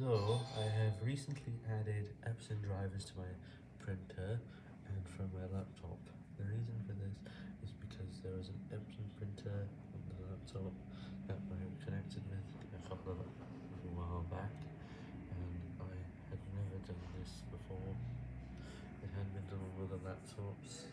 So, I have recently added Epson drivers to my printer and from my laptop. The reason for this is because there was an Epson printer on the laptop that I connected with a couple of a while back, and I had never done this before. It had been done with other laptops,